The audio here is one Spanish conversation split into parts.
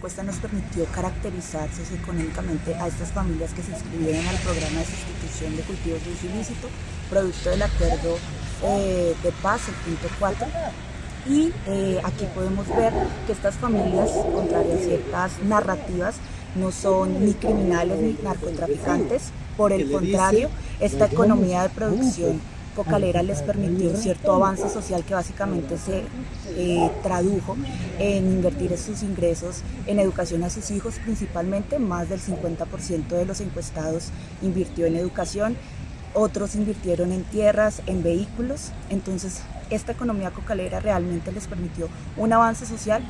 encuesta nos permitió caracterizar socioeconómicamente a estas familias que se inscribieron al programa de sustitución de cultivos de uso ilícito, producto del acuerdo eh, de paz, el punto 4. Y eh, aquí podemos ver que estas familias, contrario a ciertas narrativas, no son ni criminales ni narcotraficantes, por el contrario, esta economía de producción Cocalera les permitió cierto avance social que básicamente se eh, tradujo en invertir sus ingresos en educación a sus hijos, principalmente. Más del 50% de los encuestados invirtió en educación, otros invirtieron en tierras, en vehículos, entonces esta economía cocalera realmente les permitió un avance social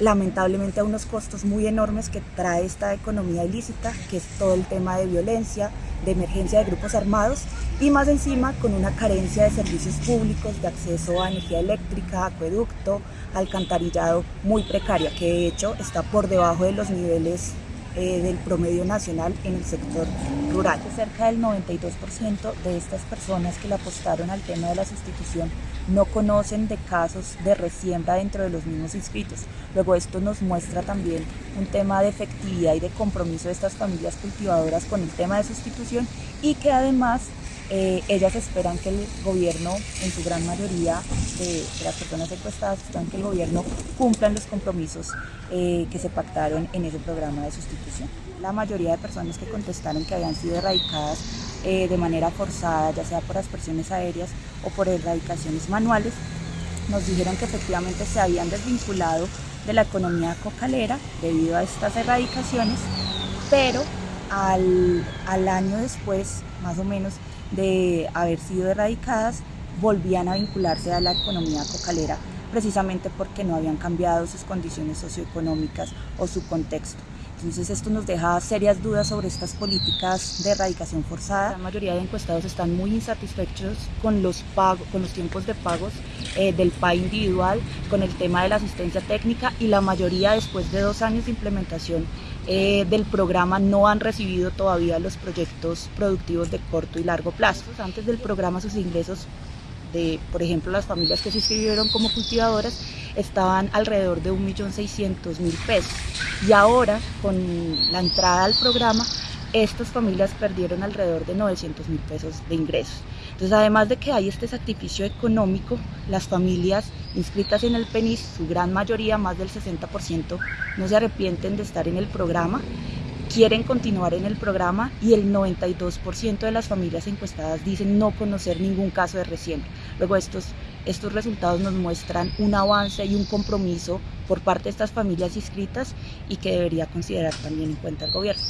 lamentablemente a unos costos muy enormes que trae esta economía ilícita, que es todo el tema de violencia, de emergencia de grupos armados y más encima con una carencia de servicios públicos, de acceso a energía eléctrica, acueducto, alcantarillado muy precaria, que de hecho está por debajo de los niveles eh, del promedio nacional en el sector rural. Cerca del 92% de estas personas que le apostaron al tema de la sustitución no conocen de casos de resiembra dentro de los mismos inscritos. Luego esto nos muestra también un tema de efectividad y de compromiso de estas familias cultivadoras con el tema de sustitución y que además eh, ellas esperan que el gobierno, en su gran mayoría de, las personas encuestadas, esperan que el gobierno cumplan los compromisos eh, que se pactaron en ese programa de sustitución. La mayoría de personas que contestaron que habían sido erradicadas eh, de manera forzada, ya sea por aspersiones aéreas o por erradicaciones manuales, nos dijeron que efectivamente se habían desvinculado de la economía cocalera debido a estas erradicaciones, pero al año después, más o menos, de haber sido erradicadas, volvían a vincularse a la economía cocalera precisamente porque no habían cambiado sus condiciones socioeconómicas o su contexto. Entonces esto nos deja serias dudas sobre estas políticas de erradicación forzada. La mayoría de encuestados están muy insatisfechos con los, con los tiempos de pagos eh, del PA individual, con el tema de la asistencia técnica y la mayoría después de dos años de implementación eh, del programa no han recibido todavía los proyectos productivos de corto y largo plazo. Antes del programa sus ingresos de, por ejemplo, las familias que se inscribieron como cultivadoras estaban alrededor de 1.600.000 pesos y ahora con la entrada al programa estas familias perdieron alrededor de 900 mil pesos de ingresos. Entonces, además de que hay este sacrificio económico, las familias inscritas en el PENIS, su gran mayoría, más del 60%, no se arrepienten de estar en el programa, quieren continuar en el programa y el 92% de las familias encuestadas dicen no conocer ningún caso de resiembra. Luego estos estos resultados nos muestran un avance y un compromiso por parte de estas familias inscritas y que debería considerar también en cuenta el gobierno.